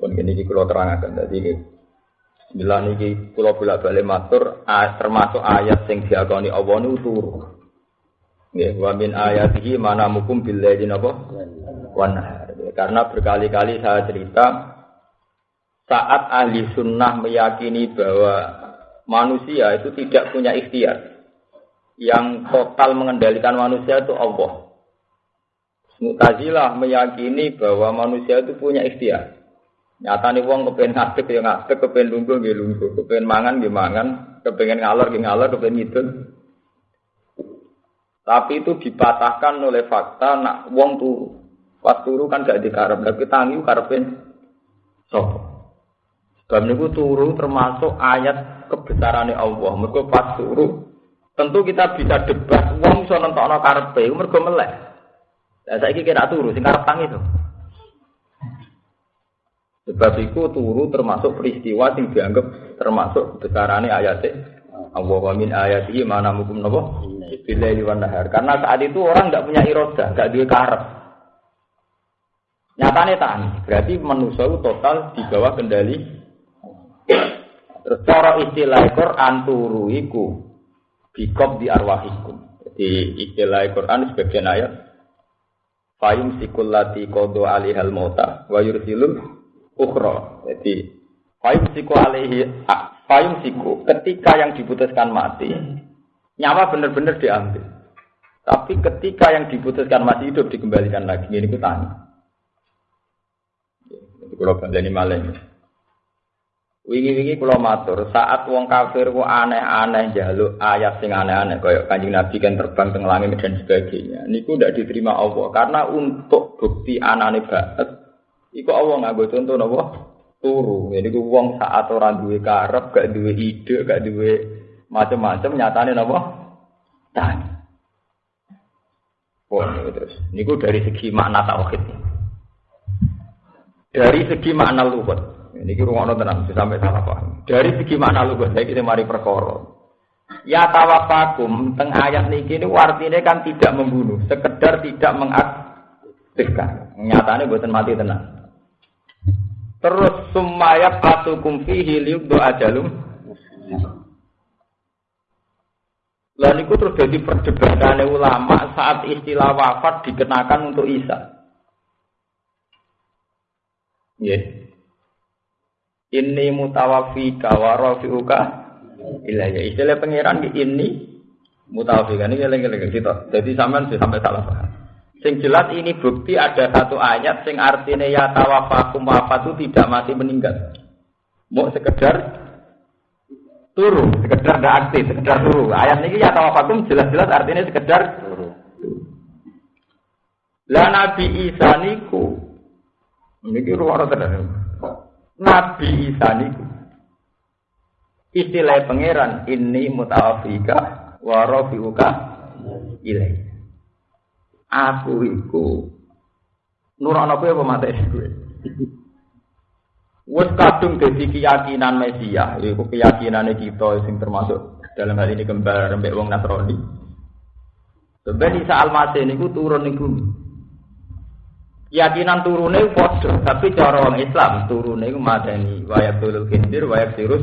Pun ini iki kula terangaken iki Bila niki kula bolak-balik matur termasuk ayat sing diakoni Allah niku turu. Nggih, wa min ayatihi mana mukum billahi napa? Wan Karena berkali-kali saya cerita saat ahli sunnah meyakini bahwa manusia itu tidak punya ikhtiar. Yang total mengendalikan manusia itu Allah. Mutazilah meyakini bahwa manusia itu punya ikhtiar. Nyata nih wong kepengen ngadeg ya ngadeg, kepengen lungguh ya lungguh, kepengen mangan ya mangan, kepengen ngalor ya ngalor, kepengen ngidul. Tapi itu dipatahkan oleh fakta nak wong turu. Pas turu kan gak dikarep, tapi tangi karepin sopo. Sebab niku turu termasuk ayat kebesarannya Allah. Mergo pas turu tentu kita bisa debat wong iso nentokno karepe, mergo melek. Saiki kira turu sing karep tangi to. Sebab itu turu termasuk peristiwa yang dianggap termasuk besarannya ayat Allah wa min ayatihi mana mukum nabo billahi. Karena saat itu orang tidak punya iroda, nggak duwe karep. Nyatane tani, berarti manusia total di bawah kendali. Terus cara istilah Quran turu iku bikob di arwahikum. Jadi istilah Quran sebagian ayat Fayum sikulati kodo alihal mota wa yursilul ukhra. Jadi payung siku alaihi payung siku ketika yang diputuskan mati nyawa benar-benar diambil. Tapi ketika yang diputuskan masih hidup dikembalikan lagi ini ku tanya. Jadi kalau ini malah Wingi-wingi kula matur, saat wong kafir ku aneh-aneh jaluk ayat sing aneh-aneh kaya Kanjeng Nabi kan terbang teng langit dan sebagainya. Niku ndak diterima Allah karena untuk bukti anane banget Iku Allah nganggo contoh napa? Turu. Jadi ku wong saat ora duwe karep, gak duwe ide, gak duwe macam-macam nyatane napa? Tani. Oh, terus. Niku dari segi makna tauhid. Dari segi makna lugat. Ini kira ngono tenang, sampai salah paham. Dari segi makna lugat, saya kita mari perkara. Ya tawafakum teng ayat niki ini artinya kan tidak membunuh, sekedar tidak mengaktifkan. Nyatanya buatan mati tenang. Terus sumayat patukum fihi liubdu ajalum. Lalu niku terus jadi perdebatan ulama saat istilah wafat dikenakan untuk Isa. Yeah. Ini mutawafi wa rafi'uka ilayya. Istilah pangeran ini mutawafi kan ini lagi-lagi kita. Jadi sampean sampai salah paham. Sing jelas ini bukti ada satu ayat sing artinya ya tawafakum wafat itu tidak mati meninggal. Mau sekedar turu, sekedar tidak aktif, sekedar turu. Ayat ini ya tawafakum jelas-jelas artinya sekedar turu. Lah Nabi Isa niku niki ruwara tenan. Nabi Isa niku istilah pangeran ini mutawafika wa rafiuka ilaih. Aku iku nurono kowe apa mate kowe. Wes kadung dadi keyakinan Mesia, iku keyakinane kita sing termasuk dalam hal ini kembar mbek wong Nasrani. Sebenarnya Isa Al-Masih niku turun ning bumi. Keyakinan turune padha, tapi cara orang Islam turune iku mateni wayak tulul kindir, wayak sirus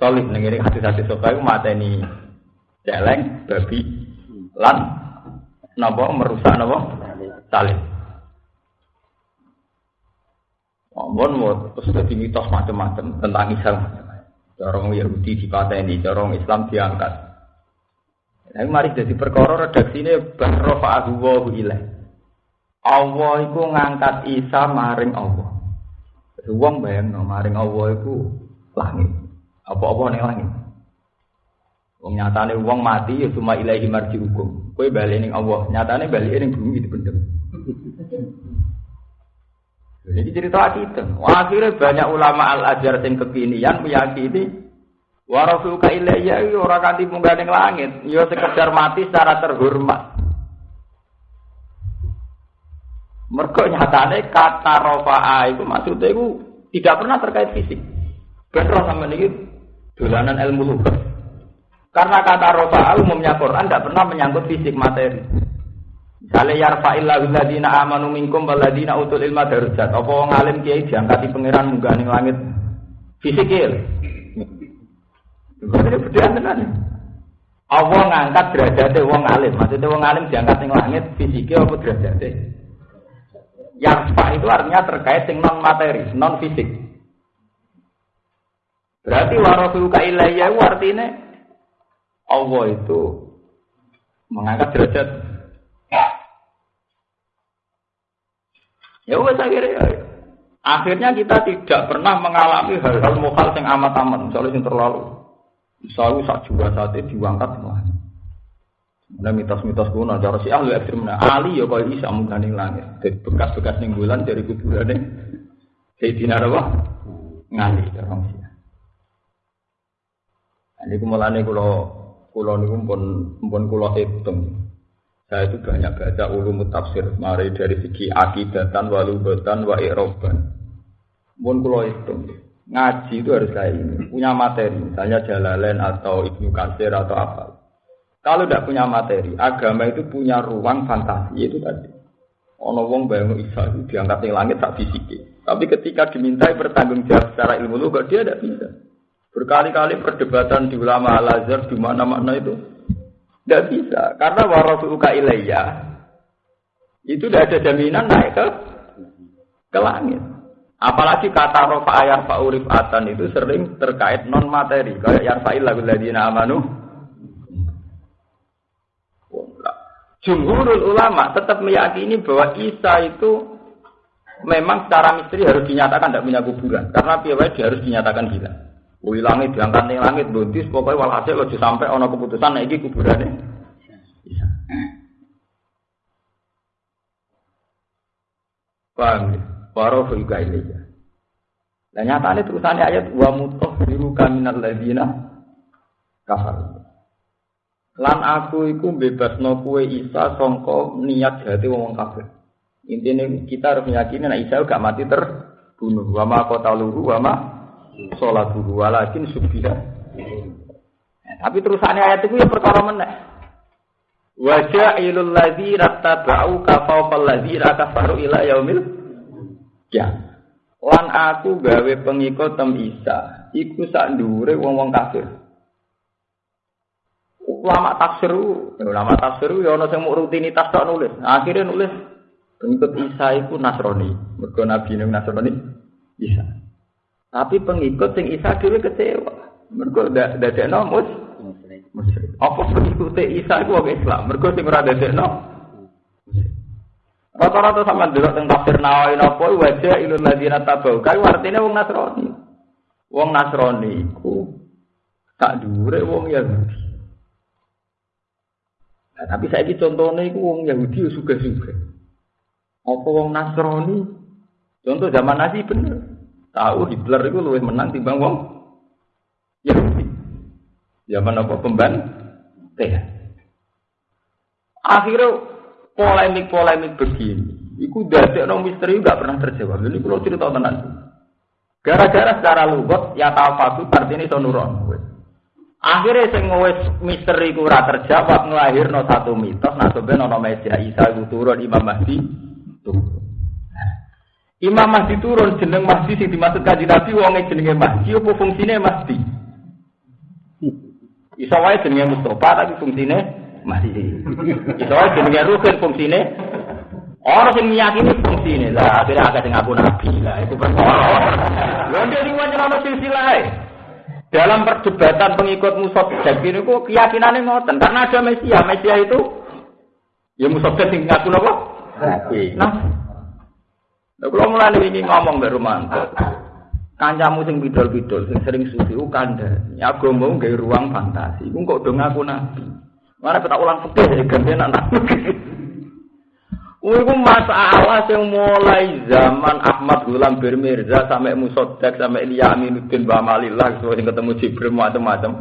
solid ning ngene hati-hati sokai iku mateni celeng, babi, lan napa merusak napa salib. Ampun mau terus jadi mitos macam-macam tentang Islam. Corong Yahudi dipateni, corong Islam diangkat. Nah, mari jadi perkara redaksi ini bahrofa ahu ilah. Allah itu ngangkat Isa maring Allah. Wong bayang no, maring Allah itu langit. Apa-apa nih langit. Wong nyatane wong mati ya cuma ilahi marji hukum. Kue balik ning Allah, nyatane balik ning bumi dipendem. Jadi cerita kita. Akhirnya banyak ulama al ajar yang kekinian meyakini warafuka ilayya itu orang kanti munggah ning langit, ya sekedar mati secara terhormat. Mereka nyatane kata rofa'a itu maksudnya itu tidak pernah terkait fisik. Benar sama ini dolanan ilmu lugas. Karena kata rofa umumnya Quran tidak pernah menyangkut fisik materi. Kale yarfa'illahu alladziina amanu minkum walladziina utul ilma darajat. Apa wong alim kiai diangkati pangeran munggah ning langit fisikil. Ini bedaan tenan. Allah ngangkat derajatnya wong alim. Maksudnya wong alim diangkat ning langit fisikil apa derajatnya? Yarfa itu artinya terkait dengan non materi, non fisik. Berarti warafiuka ilayya artinya Allah itu mengangkat derajat Ya wes akhirnya ya. Akhirnya kita tidak pernah mengalami hal-hal mukal yang amat-amat, misalnya yang terlalu, misalnya saat juga saat itu diangkat semua. Ada mitos-mitos kuno, cara si ahli ekstrim, nah, Ali ya kau bisa mengganing langit, dari bekas-bekas ning bulan dari kuburan nih, Sayyidina apa? Ngali, orang sih. Ini kumulane kulo kulo niku pun pun kulo hitung. Saya itu banyak baca ulum tafsir, mari dari segi akidatan, walubatan, wa iroban. Pun kalau itu, ngaji itu harus kayak ini, punya materi, misalnya Jalalain atau Ibnu Katsir atau apa. Kalau tidak punya materi, agama itu punya ruang fantasi itu tadi. Ono wong bayang Isa itu diangkat di langit tak fisik. Tapi ketika dimintai bertanggung jawab secara ilmu lu, dia tidak bisa. Berkali-kali perdebatan di ulama Al-Azhar di mana-mana itu tidak bisa, karena warafuka ilayya itu tidak ada jaminan naik ke ke langit. Apalagi kata rofa ayat urif atan itu sering terkait non materi, kayak yang fa'il lagu amanu. Jumhurul ulama tetap meyakini bahwa Isa itu memang secara misteri harus dinyatakan tidak punya kuburan, karena piawai dia harus dinyatakan gila. Wih langit diangkat nih langit buntis pokoknya walhasil lo sampai ono keputusan nih kuburannya. Bisa. Paham ya? Baru juga ini ya. Nah nyatanya terusannya ayat wa mutoh biru kaminal ladina kafar. Lan aku iku bebas no kue Isa songko niat hati wong kafir. Intinya kita harus meyakini nah Isa gak mati terbunuh. Wama kota luhu wama sholat dulu walakin subiha. Tapi terusannya ayat itu ya perkara meneh. Wajah ilul ladzi rattaba'u kafawqal ladzi kafaru ila yaumil ya. Lan aku gawe pengikut tem Isa, iku sak dhuwure wong-wong kafir. Ulama tafsir, ulama tafsir ya ana sing rutinitas tok nulis. Akhirnya nulis pengikut Isa iku Nasrani. Mergo nabi Nasrani Isa. Tapi pengikut sing Isa dhewe kecewa. Mergo dadekno mus musyrik. Apa pengikut Isa iku wong Islam? Mergo sing ora dadekno Rata-rata sama dulu tentang tafsir Nawawi napa wajah ilul ladina tabau. Kae artine wong Nasrani. Wong Nasrani iku tak dhuwure wong Yahudi. Nah, tapi saya ini contohnya itu wong Yahudi suka-suka. Apa wong Nasrani? Contoh zaman Nabi bener. Tahu Hitler itu lebih menang timbang wong Yahudi. Zaman apa pemban? Teh. Akhirnya polemik-polemik begini, itu dari orang misteri nggak pernah terjawab. Ini kalau cerita tenan. Gara-gara secara lugot ya tahu artinya sonuron. Akhirnya sing wis misteri ku ora terjawab nglahirno satu mitos nah sebenarnya ana Isa iku turun Imam Mahdi. Imam Mahdi turun jeneng Mahdi sing dimaksud kaji Nabi wonge jenenge Mahdi apa fungsine Mahdi? Iso wae jenenge Mustafa tapi fungsine Mahdi. Iso wae jenenge Rukin fungsine Orang sing meyakini fungsine lah akhirnya agak sing ngaku nabi lah itu perkara. Ndek iki wancen ana silsilah dalam perdebatan pengikut Musotek ini kok keyakinannya ngoten karena ada Mesia. Mesia itu ya Musotek sing ngaku napa? Nabi. Nah, kalau mulai ini ngomong dari Romanto, kancamu sing bidol-bidol, sing sering suci, ukanda, mau gaya ruang fantasi, aku kok dong aku nabi. Mana kita ulang fikih ya ganti anak Iku masalah yang mulai zaman Ahmad Gulam Bermirza sampai Musodek sampai Ilya Aminuddin Bamalillah sesuai ketemu Jibril macam-macam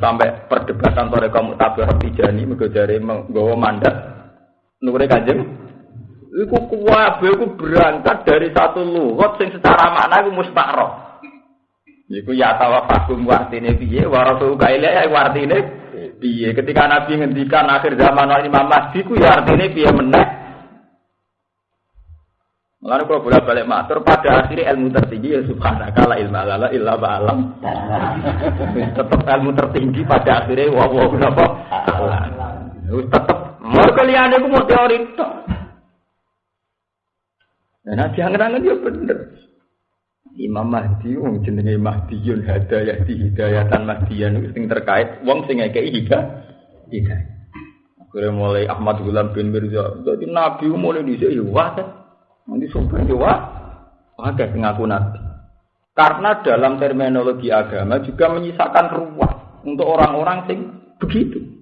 sampai perdebatan sore kamu tabir Tijani mergo menggawa mandat. Nure kanjeng Iku kuwabe iku berangkat dari satu lugat sing secara makna iku mustakroh. Iku ya tawafakum wartine piye wa rasul ya wartine piye ketika Nabi ngendikan akhir zaman wal Imam Mahdi ku ya artinya piye meneh. Mulane kalau bolak balik matur pada akhirnya ilmu tertinggi ya subhanaka la ilma lana illa ba'alam. tetap ilmu tertinggi pada akhirnya wa wa kenapa? Tetap mergo liyane ku mau teori tok. Nah, jangan-jangan dia bener. Imam Mahdi wong jenenge Mahdiyun hadayah di hidayatan Mahdiyan itu sing terkait wong sing ngekeki hidayah. Hidayah. Akhirnya mulai Ahmad Gulam bin Mirza. Jadi Nabi mulai di sini wah Nanti sumpah ya wah. Ada ngaku Nabi. Karena dalam terminologi agama juga menyisakan ruang untuk orang-orang sing begitu.